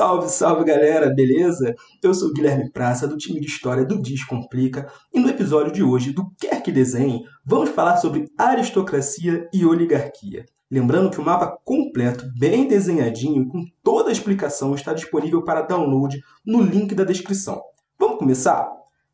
Salve, salve galera, beleza? Eu sou Guilherme Praça, do time de História do Descomplica, e no episódio de hoje do Quer Que Desenhe, vamos falar sobre aristocracia e oligarquia. Lembrando que o mapa completo, bem desenhadinho, com toda a explicação, está disponível para download no link da descrição. Vamos começar?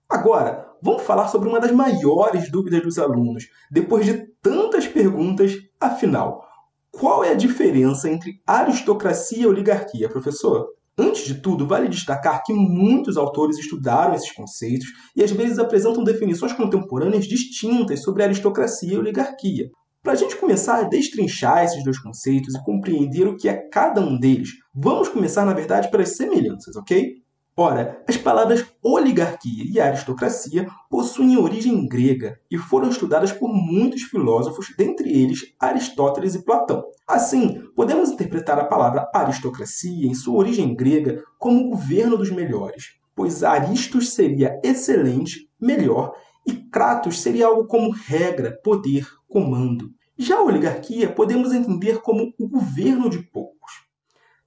Agora, vamos falar sobre uma das maiores dúvidas dos alunos, depois de tantas perguntas, afinal, qual é a diferença entre aristocracia e oligarquia, professor? Antes de tudo, vale destacar que muitos autores estudaram esses conceitos e às vezes apresentam definições contemporâneas distintas sobre aristocracia e oligarquia. Para a gente começar a destrinchar esses dois conceitos e compreender o que é cada um deles, vamos começar, na verdade, pelas semelhanças, ok? Ora, as palavras oligarquia e aristocracia possuem origem grega e foram estudadas por muitos filósofos, dentre eles Aristóteles e Platão. Assim, podemos interpretar a palavra aristocracia em sua origem grega como governo dos melhores, pois aristos seria excelente, melhor, e kratos seria algo como regra, poder, comando. Já a oligarquia podemos entender como o governo de poucos.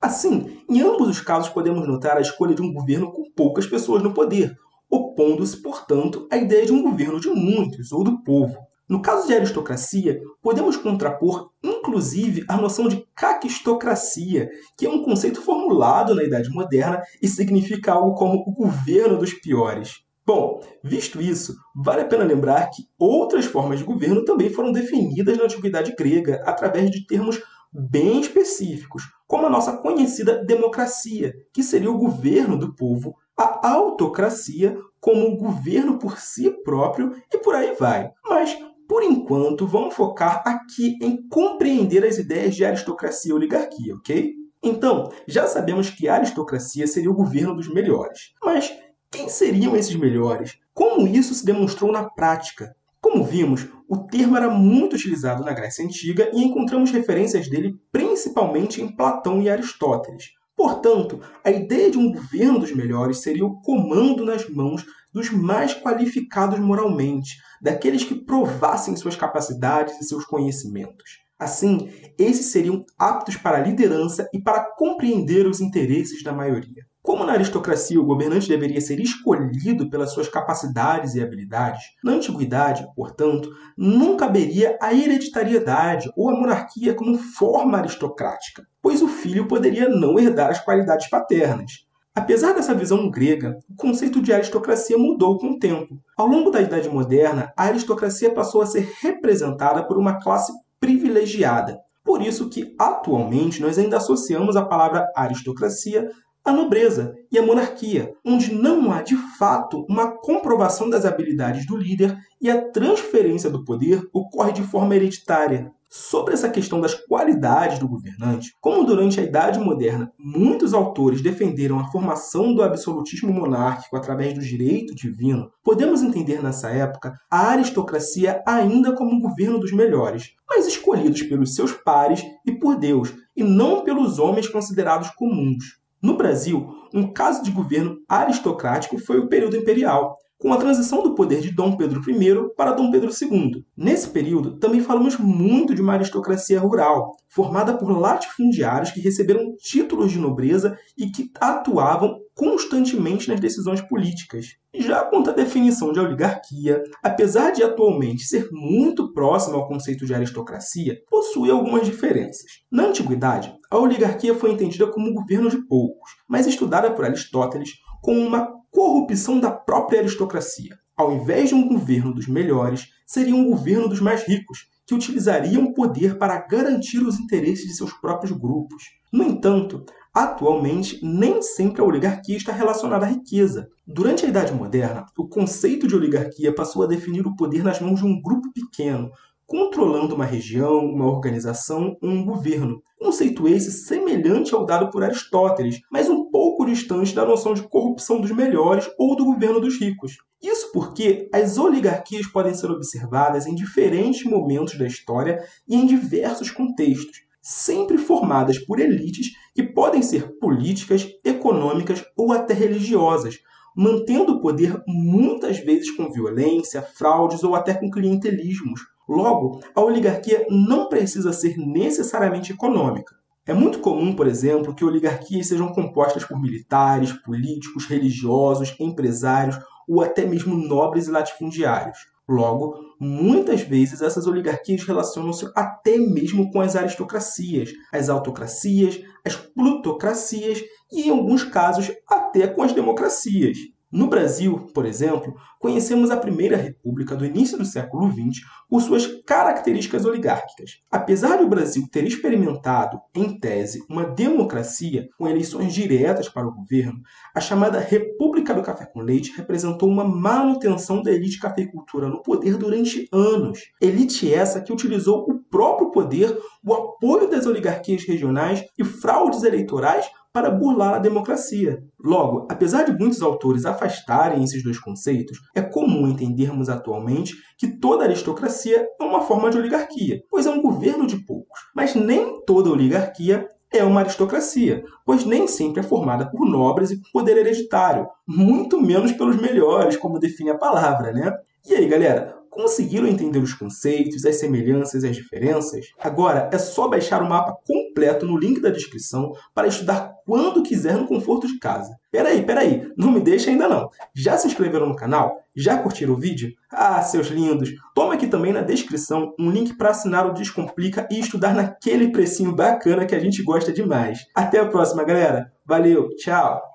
Assim, em ambos os casos podemos notar a escolha de um governo com poucas pessoas no poder, opondo-se, portanto, à ideia de um governo de muitos ou do povo. No caso de aristocracia, podemos contrapor, inclusive, a noção de caquistocracia, que é um conceito formulado na Idade Moderna e significa algo como o governo dos piores. Bom, visto isso, vale a pena lembrar que outras formas de governo também foram definidas na Antiguidade Grega através de termos bem específicos, como a nossa conhecida democracia, que seria o governo do povo, a autocracia como o governo por si próprio e por aí vai. Mas, por enquanto, vamos focar aqui em compreender as ideias de aristocracia e oligarquia, ok? Então, já sabemos que a aristocracia seria o governo dos melhores. Mas quem seriam esses melhores? Como isso se demonstrou na prática? Como vimos, o termo era muito utilizado na Grécia Antiga e encontramos referências dele principalmente em Platão e Aristóteles. Portanto, a ideia de um governo dos melhores seria o comando nas mãos dos mais qualificados moralmente, daqueles que provassem suas capacidades e seus conhecimentos. Assim, esses seriam aptos para a liderança e para compreender os interesses da maioria. Como na aristocracia o governante deveria ser escolhido pelas suas capacidades e habilidades, na antiguidade, portanto, não caberia a hereditariedade ou a monarquia como forma aristocrática, pois o filho poderia não herdar as qualidades paternas. Apesar dessa visão grega, o conceito de aristocracia mudou com o tempo. Ao longo da Idade Moderna, a aristocracia passou a ser representada por uma classe privilegiada. Por isso que, atualmente, nós ainda associamos a palavra aristocracia a nobreza e a monarquia, onde não há de fato uma comprovação das habilidades do líder e a transferência do poder ocorre de forma hereditária. Sobre essa questão das qualidades do governante, como durante a Idade Moderna muitos autores defenderam a formação do absolutismo monárquico através do direito divino, podemos entender nessa época a aristocracia ainda como um governo dos melhores, mas escolhidos pelos seus pares e por Deus, e não pelos homens considerados comuns. No Brasil, um caso de governo aristocrático foi o período imperial, com a transição do poder de Dom Pedro I para Dom Pedro II. Nesse período, também falamos muito de uma aristocracia rural, formada por latifundiários que receberam títulos de nobreza e que atuavam constantemente nas decisões políticas. Já quanto à definição de oligarquia, apesar de atualmente ser muito próxima ao conceito de aristocracia, possui algumas diferenças. Na antiguidade, a oligarquia foi entendida como um governo de poucos, mas estudada por Aristóteles como uma corrupção da própria aristocracia. Ao invés de um governo dos melhores, seria um governo dos mais ricos, que utilizariam o poder para garantir os interesses de seus próprios grupos. No entanto, Atualmente, nem sempre a oligarquia está relacionada à riqueza. Durante a Idade Moderna, o conceito de oligarquia passou a definir o poder nas mãos de um grupo pequeno, controlando uma região, uma organização ou um governo. Conceito esse semelhante ao dado por Aristóteles, mas um pouco distante da noção de corrupção dos melhores ou do governo dos ricos. Isso porque as oligarquias podem ser observadas em diferentes momentos da história e em diversos contextos sempre formadas por elites que podem ser políticas, econômicas ou até religiosas, mantendo o poder muitas vezes com violência, fraudes ou até com clientelismos. Logo, a oligarquia não precisa ser necessariamente econômica. É muito comum, por exemplo, que oligarquias sejam compostas por militares, políticos, religiosos, empresários ou até mesmo nobres e latifundiários. Logo, muitas vezes essas oligarquias relacionam-se até mesmo com as aristocracias, as autocracias, as plutocracias e, em alguns casos, até com as democracias. No Brasil, por exemplo, conhecemos a Primeira República do início do século XX por suas características oligárquicas. Apesar de o Brasil ter experimentado, em tese, uma democracia com eleições diretas para o governo, a chamada República do Café com Leite representou uma manutenção da elite cafeicultura no poder durante anos. Elite essa que utilizou o próprio poder, o apoio das oligarquias regionais e fraudes eleitorais para burlar a democracia. Logo, apesar de muitos autores afastarem esses dois conceitos, é comum entendermos atualmente que toda aristocracia é uma forma de oligarquia, pois é um governo de poucos. Mas nem toda oligarquia é uma aristocracia, pois nem sempre é formada por nobres e com poder hereditário, muito menos pelos melhores, como define a palavra, né? E aí, galera, Conseguiram entender os conceitos, as semelhanças e as diferenças? Agora é só baixar o mapa completo no link da descrição para estudar quando quiser no conforto de casa. Peraí, peraí, não me deixe ainda não. Já se inscreveram no canal? Já curtiram o vídeo? Ah, seus lindos! Toma aqui também na descrição um link para assinar o Descomplica e estudar naquele precinho bacana que a gente gosta demais. Até a próxima, galera! Valeu, tchau!